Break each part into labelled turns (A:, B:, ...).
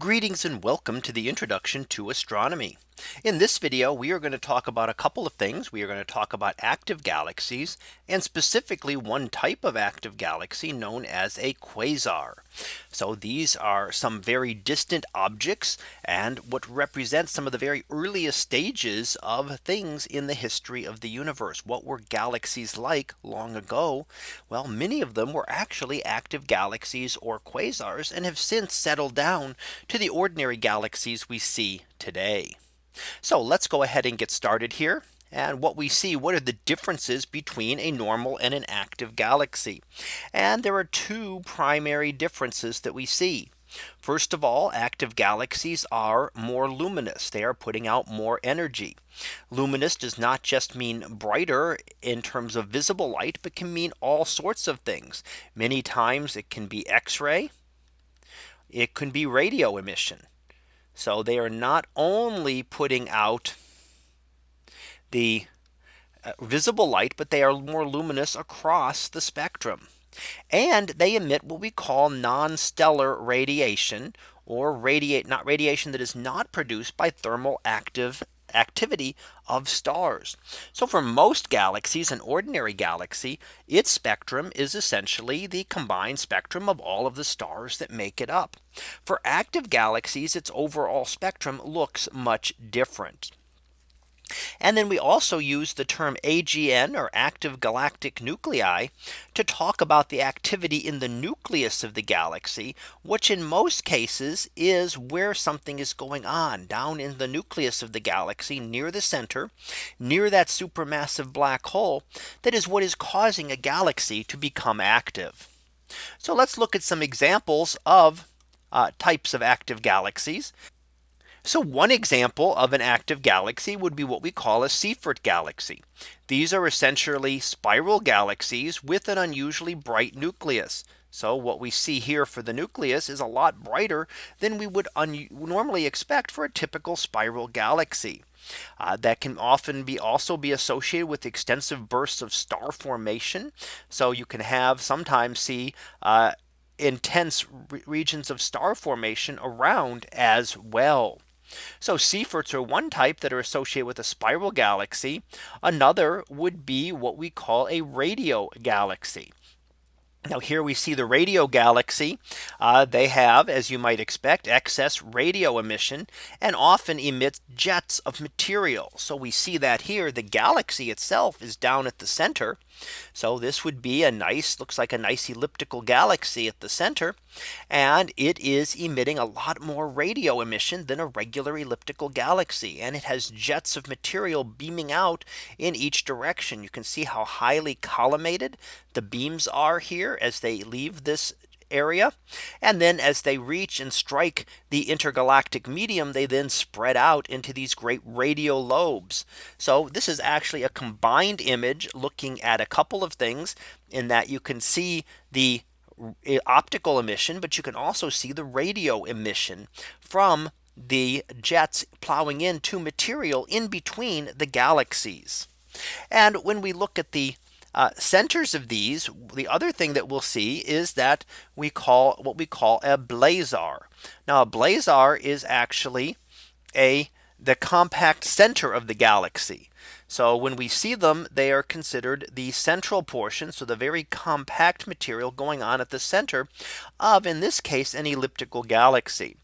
A: Greetings and welcome to the introduction to astronomy. In this video, we are going to talk about a couple of things. We are going to talk about active galaxies and specifically one type of active galaxy known as a quasar. So these are some very distant objects and what represents some of the very earliest stages of things in the history of the universe. What were galaxies like long ago? Well, many of them were actually active galaxies or quasars and have since settled down to the ordinary galaxies we see today. So let's go ahead and get started here. And what we see, what are the differences between a normal and an active galaxy? And there are two primary differences that we see. First of all, active galaxies are more luminous. They are putting out more energy. Luminous does not just mean brighter in terms of visible light, but can mean all sorts of things. Many times it can be X-ray. It can be radio emission. So they are not only putting out the uh, visible light, but they are more luminous across the spectrum. And they emit what we call non-stellar radiation or radiate not radiation that is not produced by thermal active activity of stars. So for most galaxies, an ordinary galaxy, its spectrum is essentially the combined spectrum of all of the stars that make it up. For active galaxies, its overall spectrum looks much different. And then we also use the term AGN or active galactic nuclei to talk about the activity in the nucleus of the galaxy, which in most cases is where something is going on down in the nucleus of the galaxy near the center, near that supermassive black hole. That is what is causing a galaxy to become active. So let's look at some examples of uh, types of active galaxies. So one example of an active galaxy would be what we call a Seyfert galaxy. These are essentially spiral galaxies with an unusually bright nucleus. So what we see here for the nucleus is a lot brighter than we would normally expect for a typical spiral galaxy. Uh, that can often be also be associated with extensive bursts of star formation. So you can have sometimes see uh, intense re regions of star formation around as well. So Seyferts are one type that are associated with a spiral galaxy. Another would be what we call a radio galaxy. Now here we see the radio galaxy. Uh, they have, as you might expect, excess radio emission and often emit jets of material. So we see that here the galaxy itself is down at the center. So this would be a nice looks like a nice elliptical galaxy at the center. And it is emitting a lot more radio emission than a regular elliptical galaxy. And it has jets of material beaming out in each direction. You can see how highly collimated the beams are here as they leave this area. And then as they reach and strike the intergalactic medium, they then spread out into these great radio lobes. So this is actually a combined image looking at a couple of things in that you can see the eh, optical emission, but you can also see the radio emission from the jets plowing into material in between the galaxies. And when we look at the uh, centers of these, the other thing that we'll see is that we call what we call a blazar. Now a blazar is actually a the compact center of the galaxy. So when we see them, they are considered the central portion. So the very compact material going on at the center of, in this case, an elliptical galaxy.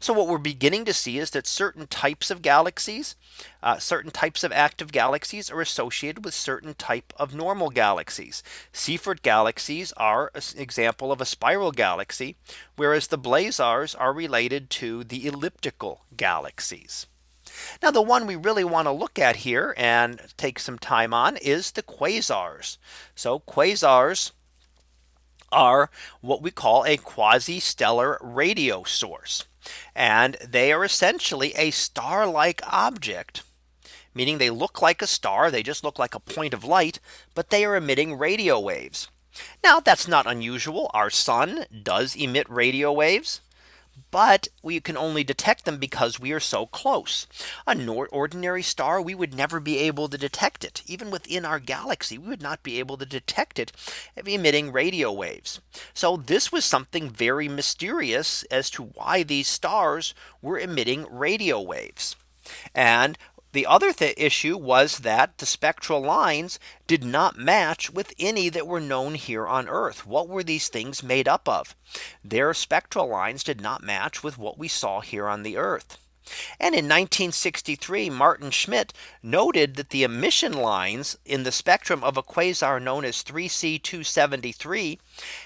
A: So what we're beginning to see is that certain types of galaxies, uh, certain types of active galaxies are associated with certain type of normal galaxies. Seyfert galaxies are an example of a spiral galaxy, whereas the blazars are related to the elliptical galaxies. Now the one we really want to look at here and take some time on is the quasars. So quasars are what we call a quasi-stellar radio source. And they are essentially a star like object meaning they look like a star. They just look like a point of light, but they are emitting radio waves. Now that's not unusual. Our sun does emit radio waves. But we can only detect them because we are so close. A ordinary star, we would never be able to detect it. Even within our galaxy, we would not be able to detect it emitting radio waves. So this was something very mysterious as to why these stars were emitting radio waves. And the other th issue was that the spectral lines did not match with any that were known here on Earth. What were these things made up of? Their spectral lines did not match with what we saw here on the Earth. And in 1963, Maarten Schmidt noted that the emission lines in the spectrum of a quasar known as 3C 273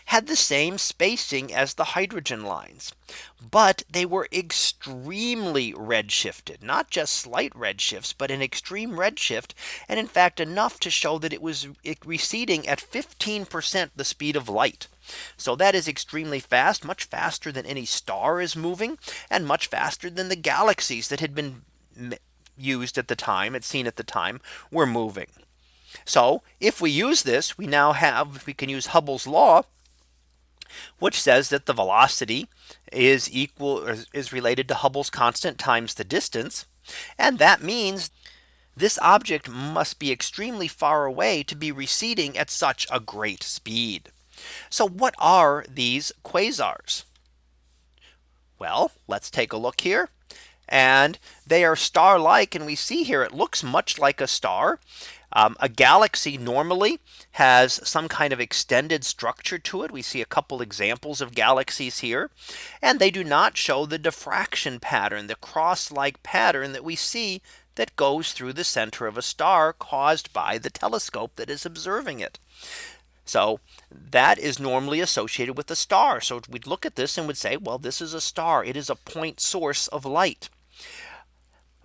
A: had the same spacing as the hydrogen lines. But they were extremely redshifted, not just slight redshifts, but an extreme redshift. And in fact, enough to show that it was receding at 15% the speed of light. So that is extremely fast, much faster than any star is moving and much faster than the galaxies that had been used at the time it's seen at the time were moving. So if we use this, we now have we can use Hubble's law, which says that the velocity is equal is related to Hubble's constant times the distance. And that means this object must be extremely far away to be receding at such a great speed. So what are these quasars? Well, let's take a look here. And they are star like and we see here it looks much like a star. Um, a galaxy normally has some kind of extended structure to it. We see a couple examples of galaxies here. And they do not show the diffraction pattern, the cross like pattern that we see that goes through the center of a star caused by the telescope that is observing it. So that is normally associated with a star. So we'd look at this and would say, well, this is a star. It is a point source of light.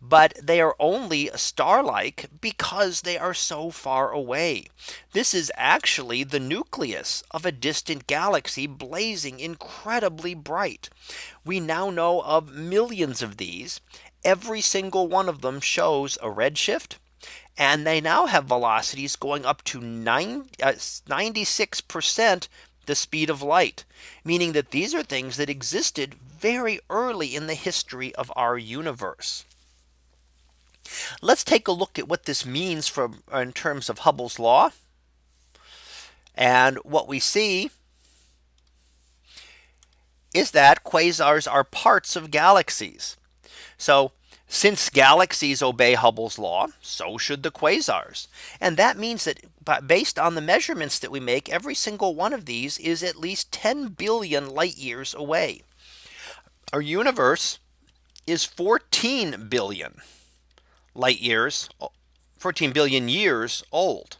A: But they are only star like because they are so far away. This is actually the nucleus of a distant galaxy blazing incredibly bright. We now know of millions of these. Every single one of them shows a redshift and they now have velocities going up to 96% uh, the speed of light, meaning that these are things that existed very early in the history of our universe. Let's take a look at what this means from uh, in terms of Hubble's law. And what we see is that quasars are parts of galaxies. So since galaxies obey Hubble's law, so should the quasars. And that means that based on the measurements that we make, every single one of these is at least 10 billion light years away. Our universe is 14 billion light years, 14 billion years old.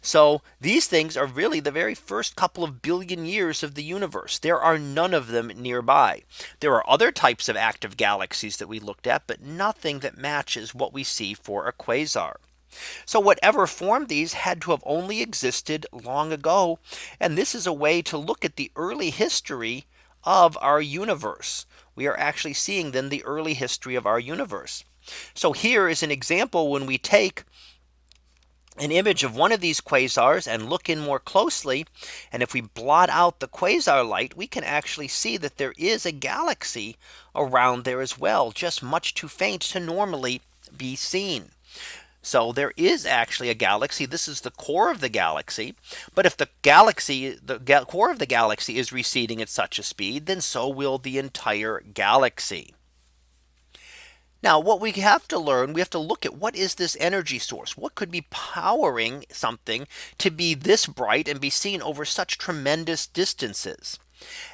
A: So these things are really the very first couple of billion years of the universe. There are none of them nearby. There are other types of active galaxies that we looked at, but nothing that matches what we see for a quasar. So whatever formed these had to have only existed long ago. And this is a way to look at the early history of our universe. We are actually seeing then the early history of our universe. So here is an example when we take an image of one of these quasars and look in more closely. And if we blot out the quasar light, we can actually see that there is a galaxy around there as well, just much too faint to normally be seen. So there is actually a galaxy. This is the core of the galaxy. But if the galaxy, the core of the galaxy is receding at such a speed, then so will the entire galaxy. Now what we have to learn, we have to look at what is this energy source? What could be powering something to be this bright and be seen over such tremendous distances?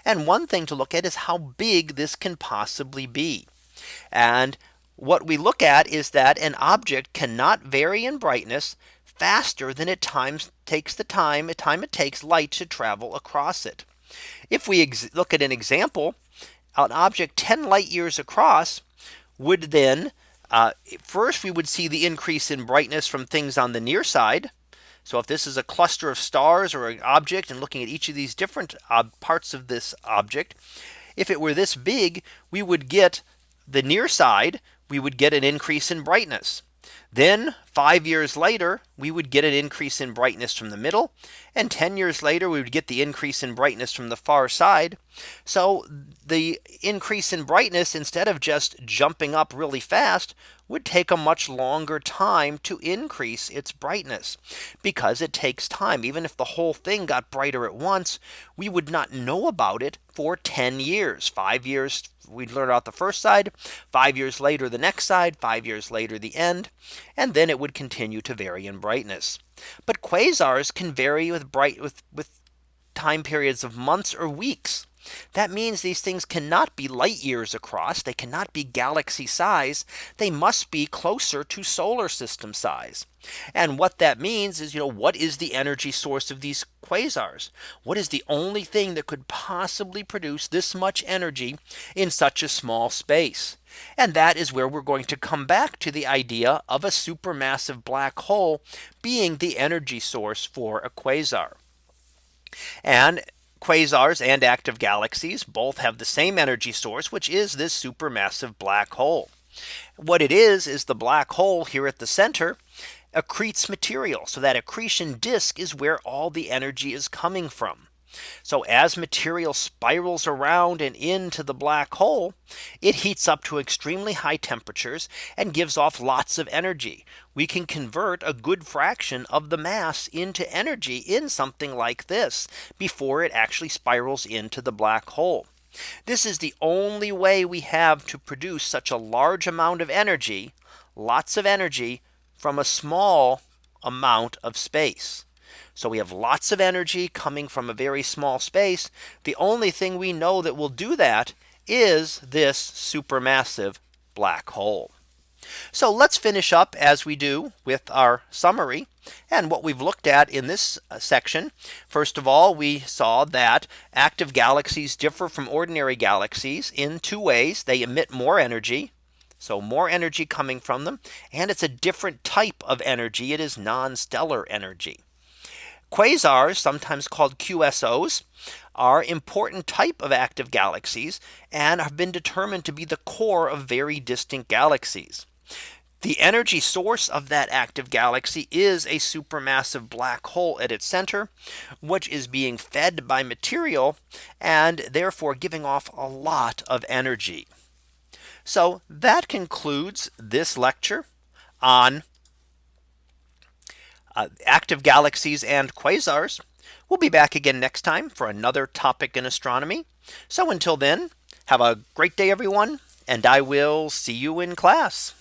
A: And one thing to look at is how big this can possibly be. And what we look at is that an object cannot vary in brightness faster than it times takes the time time it takes light to travel across it. If we look at an example, an object 10 light years across would then uh, first we would see the increase in brightness from things on the near side. So if this is a cluster of stars or an object and looking at each of these different uh, parts of this object, if it were this big, we would get the near side, we would get an increase in brightness. Then five years later, we would get an increase in brightness from the middle. And 10 years later, we would get the increase in brightness from the far side. So the increase in brightness, instead of just jumping up really fast, would take a much longer time to increase its brightness because it takes time. Even if the whole thing got brighter at once, we would not know about it for 10 years, five years we'd learn out the first side, five years later, the next side, five years later, the end, and then it would continue to vary in brightness. But quasars can vary with bright with, with time periods of months or weeks. That means these things cannot be light years across. They cannot be galaxy size. They must be closer to solar system size. And what that means is, you know, what is the energy source of these quasars? What is the only thing that could possibly produce this much energy in such a small space? And that is where we're going to come back to the idea of a supermassive black hole being the energy source for a quasar. And Quasars and active galaxies both have the same energy source, which is this supermassive black hole. What it is is the black hole here at the center accretes material. So that accretion disk is where all the energy is coming from. So as material spirals around and into the black hole, it heats up to extremely high temperatures and gives off lots of energy. We can convert a good fraction of the mass into energy in something like this before it actually spirals into the black hole. This is the only way we have to produce such a large amount of energy, lots of energy from a small amount of space. So we have lots of energy coming from a very small space. The only thing we know that will do that is this supermassive black hole. So let's finish up as we do with our summary and what we've looked at in this uh, section. First of all, we saw that active galaxies differ from ordinary galaxies in two ways. They emit more energy. So more energy coming from them. And it's a different type of energy. It is non-stellar energy. Quasars, sometimes called QSOs, are important type of active galaxies and have been determined to be the core of very distant galaxies. The energy source of that active galaxy is a supermassive black hole at its center, which is being fed by material and therefore giving off a lot of energy. So that concludes this lecture on Uh, active galaxies and quasars. We'll be back again next time for another topic in astronomy. So until then, have a great day, everyone, and I will see you in class.